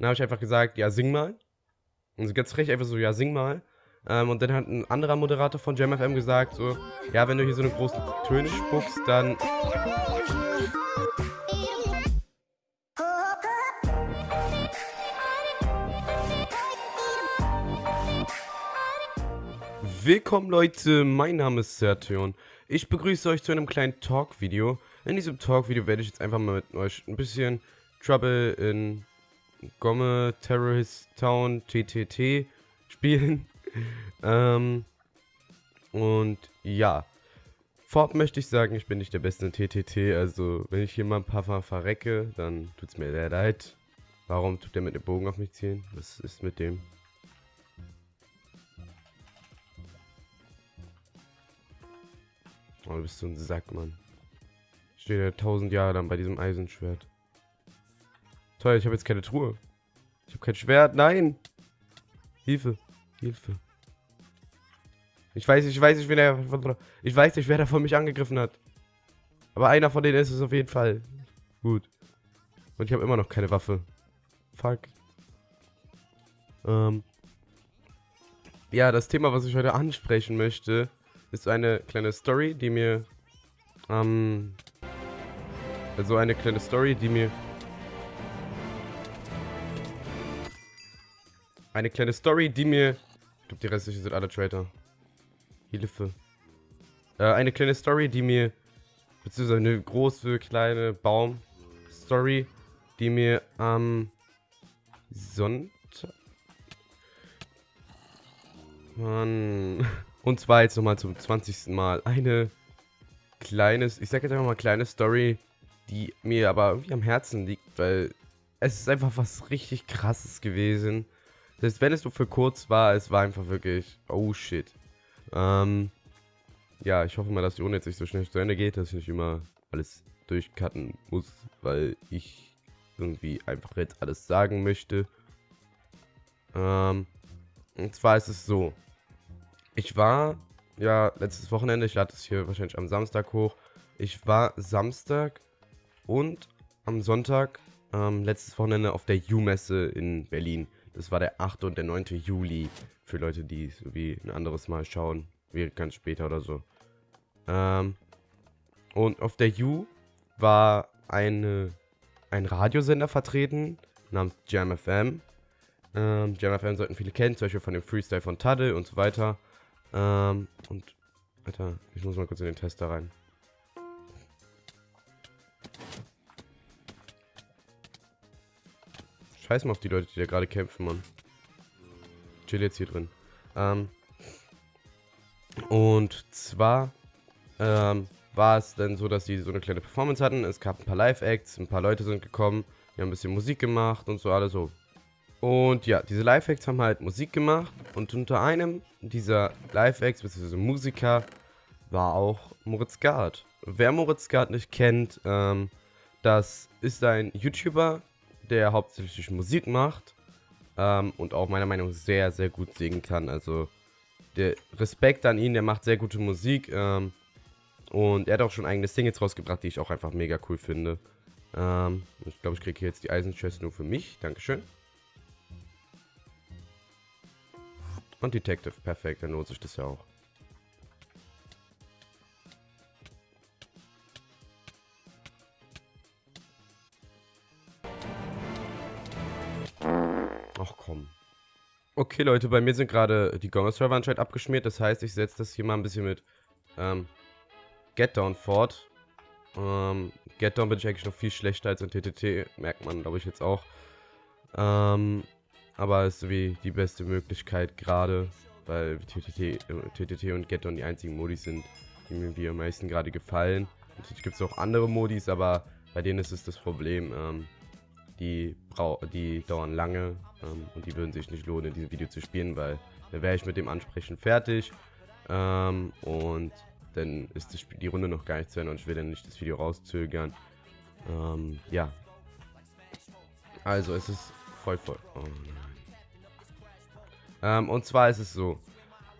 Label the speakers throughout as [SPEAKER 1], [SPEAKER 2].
[SPEAKER 1] Dann habe ich einfach gesagt, ja, sing mal. Und so ganz frech einfach so, ja, sing mal. Ähm, und dann hat ein anderer Moderator von JamFM gesagt, so, ja, wenn du hier so eine großen Töne spuckst, dann Willkommen Leute, mein Name ist Sertion. Ich begrüße euch zu einem kleinen Talk-Video. In diesem Talk-Video werde ich jetzt einfach mal mit euch ein bisschen Trouble in Gomme Terrorist Town TTT spielen. ähm, und ja, vorab möchte ich sagen, ich bin nicht der Beste in TTT. Also, wenn ich hier mal ein paar Mal verrecke, dann tut es mir sehr leid. Warum tut der mit dem Bogen auf mich ziehen? Was ist mit dem? Oh, du bist so ein Sack, Mann. Ich stehe ja tausend Jahre lang bei diesem Eisenschwert. Toll, ich habe jetzt keine Truhe. Ich habe kein Schwert. Nein! Hilfe. Hilfe. Ich weiß, ich weiß nicht, wer der, ich weiß nicht, wer da von mich angegriffen hat. Aber einer von denen ist es auf jeden Fall. Gut. Und ich habe immer noch keine Waffe. Fuck. Ähm. Ja, das Thema, was ich heute ansprechen möchte, ist eine kleine Story, die mir, ähm, also eine kleine Story, die mir, eine kleine Story, die mir, ich glaube, die restlichen sind alle Traitor. Hilfe. Äh, eine kleine Story, die mir, beziehungsweise eine große, kleine Baum-Story, die mir am Sonntag, Mann, Und zwar jetzt nochmal zum 20. Mal eine kleines, ich sag jetzt einfach mal kleine Story, die mir aber irgendwie am Herzen liegt, weil es ist einfach was richtig krasses gewesen. Selbst wenn es nur für kurz war, es war einfach wirklich, oh shit. Ähm, ja, ich hoffe mal, dass die Runde jetzt nicht so schnell zu Ende geht, dass ich nicht immer alles durchcutten muss, weil ich irgendwie einfach jetzt alles sagen möchte. Ähm, und zwar ist es so, ich war, ja, letztes Wochenende, ich lade es hier wahrscheinlich am Samstag hoch. Ich war Samstag und am Sonntag, ähm, letztes Wochenende auf der U-Messe in Berlin. Das war der 8. und der 9. Juli. Für Leute, die so wie ein anderes Mal schauen. Wie ganz später oder so. Ähm, und auf der U war eine, ein Radiosender vertreten namens Jam FM. Ähm, Jam FM sollten viele kennen, zum Beispiel von dem Freestyle von Tadde und so weiter. Ähm, und, Alter, ich muss mal kurz in den Tester rein. Scheiß mal auf die Leute, die da gerade kämpfen, Mann. Chill jetzt hier drin. Ähm, und zwar ähm, war es dann so, dass sie so eine kleine Performance hatten. Es gab ein paar Live-Acts, ein paar Leute sind gekommen, die haben ein bisschen Musik gemacht und so alles so und ja, diese Live-Acts haben halt Musik gemacht und unter einem dieser Live-Acts, bzw. Musiker, war auch Moritz Gard. Wer Moritz Gard nicht kennt, ähm, das ist ein YouTuber, der hauptsächlich Musik macht ähm, und auch meiner Meinung nach sehr, sehr gut singen kann. Also der Respekt an ihn, der macht sehr gute Musik ähm, und er hat auch schon eigene Singles rausgebracht, die ich auch einfach mega cool finde. Ähm, ich glaube, ich kriege hier jetzt die Eisenchest nur für mich. Dankeschön. Und Detective, perfekt, dann lohnt sich das ja auch. Ach komm. Okay, Leute, bei mir sind gerade die Gonger-Server anscheinend abgeschmiert. Das heißt, ich setze das hier mal ein bisschen mit ähm, Get Down fort. Ähm, Get Down bin ich eigentlich noch viel schlechter als in TTT. Merkt man, glaube ich, jetzt auch. Ähm, aber ist wie die beste Möglichkeit gerade, weil TTT, TTT und Geton die einzigen Modis sind, die mir am meisten gerade gefallen. Natürlich gibt es auch andere Modis, aber bei denen ist es das Problem, ähm, die, die dauern lange ähm, und die würden sich nicht lohnen, in diesem Video zu spielen, weil dann wäre ich mit dem Ansprechen fertig ähm, und dann ist das Spiel, die Runde noch gar nicht zu Ende und ich will dann nicht das Video rauszögern. Ähm, ja. Also es ist voll voll. Oh ähm, und zwar ist es so.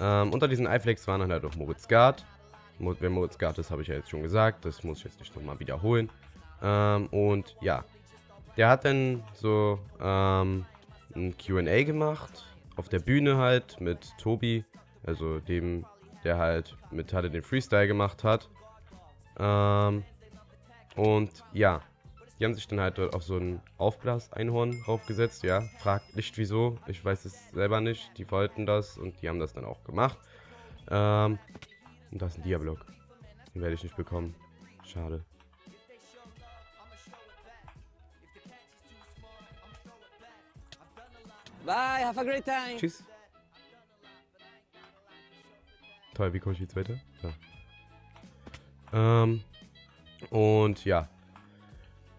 [SPEAKER 1] Ähm, unter diesen iFlex waren halt auch Moritz Gard. Wer Moritz Gard ist, habe ich ja jetzt schon gesagt. Das muss ich jetzt nicht nochmal wiederholen. Ähm, und ja. Der hat dann so ähm, ein QA gemacht. Auf der Bühne halt mit Tobi. Also dem, der halt mit Halle den Freestyle gemacht hat. Ähm, und ja, die haben sich dann halt dort auf so ein Aufblas-Einhorn draufgesetzt. Ja, fragt nicht wieso. Ich weiß es selber nicht. Die wollten das und die haben das dann auch gemacht. Ähm, und das ist ein Diablock. Den werde ich nicht bekommen. Schade.
[SPEAKER 2] Bye, have a great time.
[SPEAKER 1] Tschüss. Toll, wie komme ich jetzt weiter? Ja. Ähm, und ja.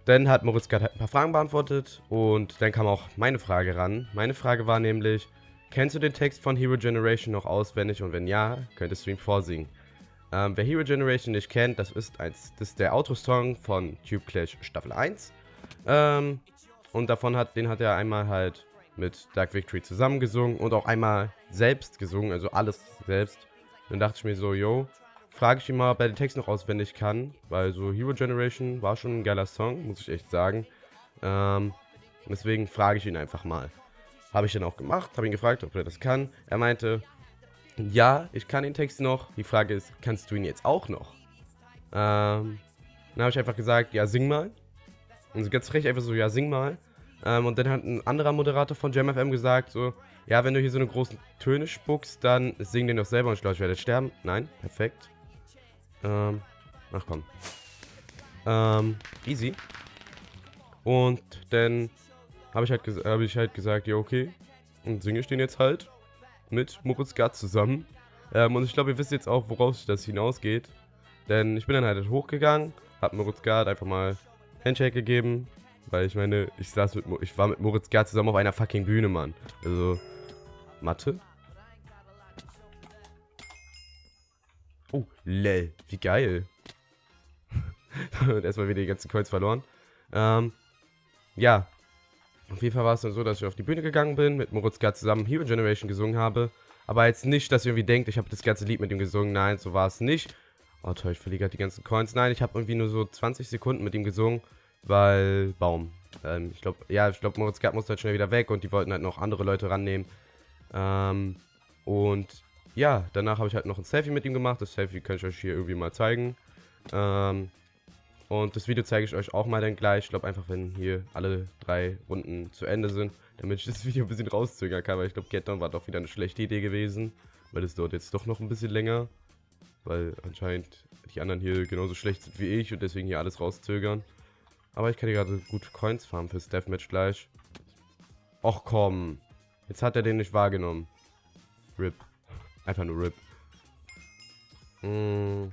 [SPEAKER 1] Dann hat Moritz gerade ein paar Fragen beantwortet und dann kam auch meine Frage ran. Meine Frage war nämlich, kennst du den Text von Hero Generation noch auswendig und wenn ja, könntest du ihn vorsingen? Ähm, wer Hero Generation nicht kennt, das ist, eins, das ist der Outro-Song von Tube Clash Staffel 1. Ähm, und davon hat, den hat er einmal halt mit Dark Victory zusammengesungen und auch einmal selbst gesungen, also alles selbst. Dann dachte ich mir so, yo, frage ich ihn mal, ob er den Text noch auswendig kann, weil so Hero Generation war schon ein geiler Song, muss ich echt sagen. Ähm, deswegen frage ich ihn einfach mal. Habe ich dann auch gemacht, habe ihn gefragt, ob er das kann. Er meinte, ja, ich kann den Text noch. Die Frage ist, kannst du ihn jetzt auch noch? Ähm, dann habe ich einfach gesagt, ja, sing mal. Und so ganz frech einfach so, ja, sing mal. Ähm, und dann hat ein anderer Moderator von JamFM gesagt, so, ja, wenn du hier so eine großen Töne spuckst, dann sing den doch selber und ich glaube, ich werde sterben. Nein, perfekt. Ähm, ach komm. Ähm, easy. Und dann habe ich, halt hab ich halt gesagt, ja, okay. Und singe ich den jetzt halt mit Moritz Gart zusammen. Ähm, und ich glaube, ihr wisst jetzt auch, woraus das hinausgeht. Denn ich bin dann halt hochgegangen, hab Moritz Gart einfach mal Handshake gegeben, weil ich meine, ich saß mit, ich war mit Moritz Gerd zusammen auf einer fucking Bühne, Mann. Also, Mathe? Oh, lel, wie geil. Und erstmal wieder die ganzen Coins verloren. Ähm, ja. Auf jeden Fall war es dann so, dass ich auf die Bühne gegangen bin, mit Moritz Gerd zusammen Hero Generation gesungen habe. Aber jetzt nicht, dass ihr irgendwie denkt, ich habe das ganze Lied mit ihm gesungen. Nein, so war es nicht. Oh toll, ich verliere gerade die ganzen Coins. Nein, ich habe irgendwie nur so 20 Sekunden mit ihm gesungen weil Baum. Ähm, ich glaube, ja, ich glaube, Moritz Gerd musste halt schnell wieder weg und die wollten halt noch andere Leute rannehmen. Ähm, und ja, danach habe ich halt noch ein Selfie mit ihm gemacht. Das Selfie kann ich euch hier irgendwie mal zeigen. Ähm, und das Video zeige ich euch auch mal dann gleich. Ich glaube einfach, wenn hier alle drei Runden zu Ende sind, damit ich das Video ein bisschen rauszögern kann. Weil ich glaube, Get Down war doch wieder eine schlechte Idee gewesen. Weil es dauert jetzt doch noch ein bisschen länger. Weil anscheinend die anderen hier genauso schlecht sind wie ich und deswegen hier alles rauszögern. Aber ich kann hier gerade gut Coins farmen fürs Deathmatch gleich. Och komm. Jetzt hat er den nicht wahrgenommen. RIP. Einfach nur RIP. Hm,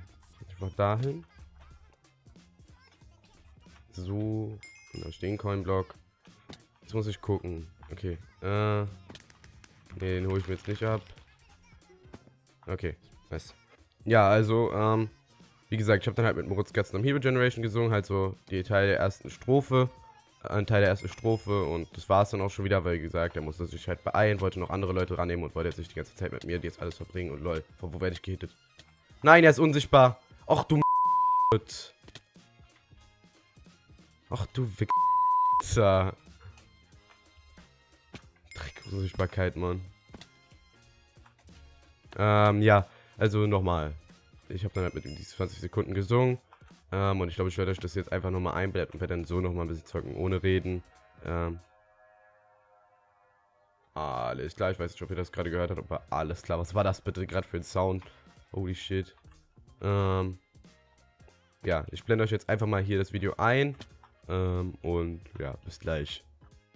[SPEAKER 1] ich mach dahin. So. Und da stehen Coin-Block. Jetzt muss ich gucken. Okay. Äh. Ne, den hole ich mir jetzt nicht ab. Okay. Nice. Ja, also, ähm. Wie gesagt, ich habe dann halt mit Moritz Gatzen am Hero Generation gesungen, halt so die Teil der ersten Strophe, äh, ein Teil der ersten Strophe und das war es dann auch schon wieder, weil wie gesagt, er musste sich halt beeilen, wollte noch andere Leute rannehmen und wollte jetzt nicht die ganze Zeit mit mir die jetzt alles verbringen und lol, von wo werde ich gehittet? Nein, er ist unsichtbar. Ach du Ach du Wichser. Dreck, Unsichtbarkeit, Mann. Ähm, ja, also nochmal ich habe dann halt mit ihm diese 20 Sekunden gesungen. Ähm, und ich glaube, ich werde euch das jetzt einfach nochmal einblenden und werde dann so nochmal ein bisschen zocken, ohne reden. Ähm, alles klar, ich weiß nicht, ob ihr das gerade gehört habt, aber alles klar. Was war das bitte gerade für ein Sound? Holy shit. Ähm, ja, ich blende euch jetzt einfach mal hier das Video ein. Ähm, und ja, bis gleich.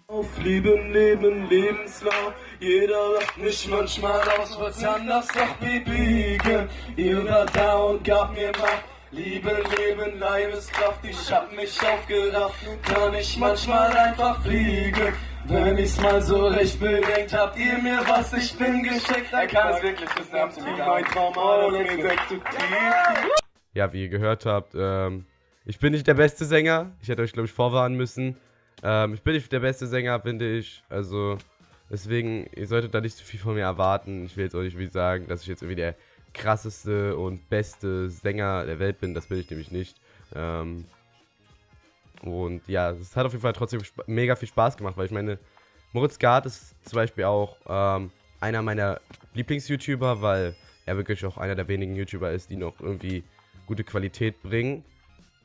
[SPEAKER 3] Auf Leben, Leben, Lebenslauf. Jeder lacht mich manchmal aus, was anders doch bewegen. Ihr war da und gab mir Macht. Liebe, Leben, Leibeskraft, ich hab mich aufgerafft. Kann ich manchmal einfach fliegen. Wenn ich's mal so recht bedenkt, habt ihr mir was, ich bin geschenkt. Er kann es wirklich, das ist absolut mein Traum, aber
[SPEAKER 1] Ja, wie ihr gehört habt, ähm, ich bin nicht der beste Sänger. Ich hätte euch, glaube ich, vorwarnen müssen. Ähm, ich bin nicht der beste Sänger, finde ich. Also, deswegen, ihr solltet da nicht zu viel von mir erwarten. Ich will jetzt auch nicht wie sagen, dass ich jetzt irgendwie der krasseste und beste Sänger der Welt bin. Das bin ich nämlich nicht. Ähm, Und ja, es hat auf jeden Fall trotzdem mega viel Spaß gemacht, weil ich meine, Moritz Gard ist zum Beispiel auch ähm, einer meiner Lieblings-YouTuber, weil er wirklich auch einer der wenigen YouTuber ist, die noch irgendwie gute Qualität bringen.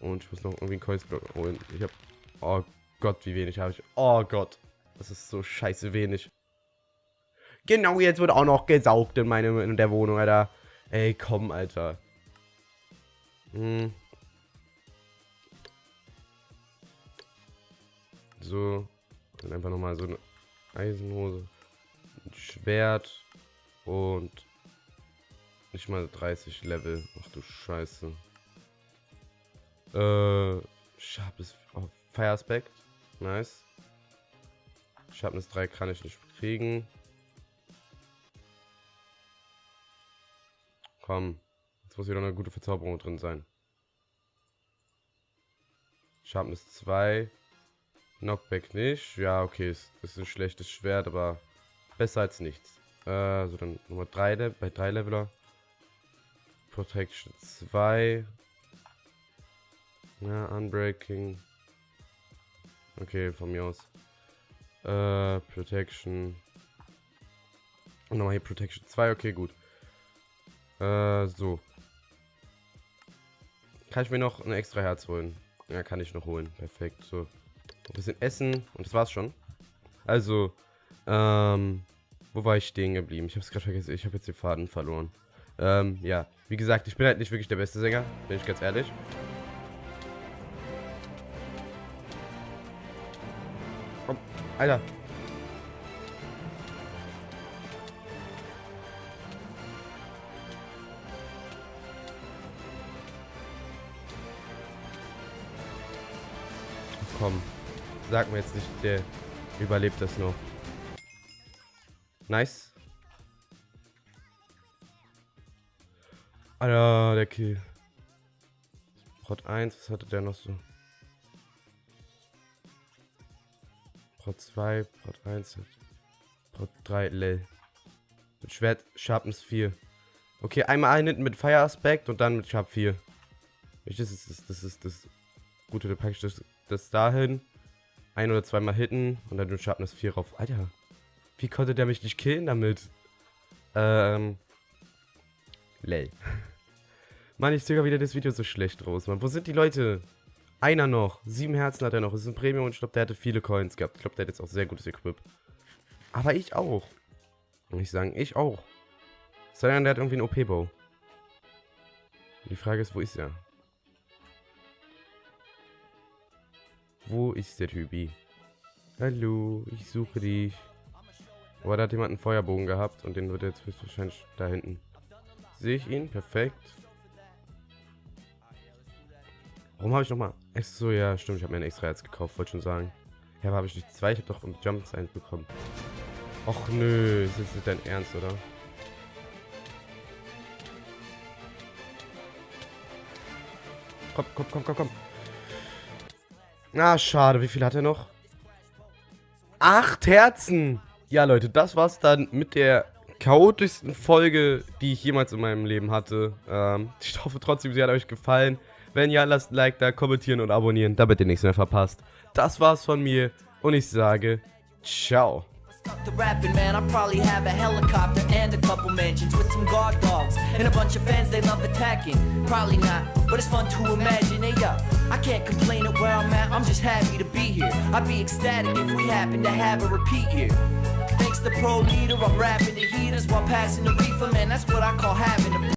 [SPEAKER 1] Und ich muss noch irgendwie einen Coins-Block holen. Ich hab... Oh Gott, wie wenig habe ich. Oh Gott. Das ist so scheiße wenig. Genau, jetzt wird auch noch gesaugt in, meine, in der Wohnung, Alter. Ey, komm, Alter. Hm. So. Dann einfach nochmal so eine Eisenhose. Ein Schwert. Und nicht mal 30 Level. Ach du Scheiße. Äh, Sharpness. Oh, Fire Aspect. Nice. Sharpness 3 kann ich nicht kriegen. Komm. Jetzt muss wieder eine gute Verzauberung drin sein. Sharpness 2. Knockback nicht. Ja, okay, ist, ist ein schlechtes Schwert, aber besser als nichts. Äh, so dann Nummer 3 bei 3 Leveler. Protection 2. Ja, Unbreaking. Okay, von mir aus. Äh, Protection. Und nochmal hier Protection 2, okay, gut. Äh, so. Kann ich mir noch ein extra Herz holen? Ja, kann ich noch holen. Perfekt, so. Ein bisschen essen und das war's schon. Also, ähm, wo war ich stehen geblieben? Ich hab's gerade vergessen. Ich habe jetzt den Faden verloren. Ähm, ja. Wie gesagt, ich bin halt nicht wirklich der beste Sänger, bin ich ganz ehrlich. Alter. Komm. Sag mir jetzt nicht, der überlebt das noch. Nice. Alter, der Kill. Prot 1, was hatte der noch so? Prot 2, Prot 1, Prot 3, Lel. Mit Schwert, Sharpness 4. Okay, einmal einen mit Fire Aspect und dann mit Sharp 4. Das ist das, das, ist das Gute, da packe ich das, das dahin. Ein oder zweimal hitten und dann mit Sharpness 4 rauf. Alter, wie konnte der mich nicht killen damit? Ähm. Lel. Mann, ich sogar wieder das Video so schlecht raus, Mann. Wo sind die Leute? Einer noch. Sieben Herzen hat er noch. Das ist ein Premium und ich glaube, der hatte viele Coins gehabt. Ich glaube, der hat jetzt auch sehr gutes Equip. Aber ich auch. Und ich sagen, ich auch. Sondern der hat irgendwie einen OP-Bow. Die Frage ist, wo ist er? Wo ist der Typi? Hallo, ich suche dich. Oh, da hat jemand einen Feuerbogen gehabt und den wird er jetzt höchstwahrscheinlich da hinten. Sehe ich ihn? Perfekt. Warum habe ich nochmal... So, ja, stimmt. Ich habe mir ein extra Herz gekauft, wollte schon sagen. Ja, aber habe ich nicht zwei? Ich habe doch im Jumps eins bekommen. Och nö, ist jetzt nicht dein Ernst, oder? Komm, komm, komm, komm, komm. Na, ah, schade. Wie viel hat er noch? Acht Herzen! Ja, Leute, das war's dann mit der chaotischsten Folge, die ich jemals in meinem Leben hatte. Ähm, ich hoffe trotzdem, sie hat euch gefallen. Wenn ja, lasst ein Like da, kommentieren und abonnieren, damit ihr nichts mehr verpasst. Das war's von mir und ich sage ciao. Stuck to rapping, man, I probably have a helicopter and a couple mansions with some guard dogs and a bunch of fans they love attacking. Probably not, but it's fun to imagine. Hey, yo, I can't complain at where I'm at. I'm just happy to be here. I'd be ecstatic if we happen to have a repeat here. Thanks to Pro Leader, I'm rapping the heaters while passing the reefer, man. That's what I call having a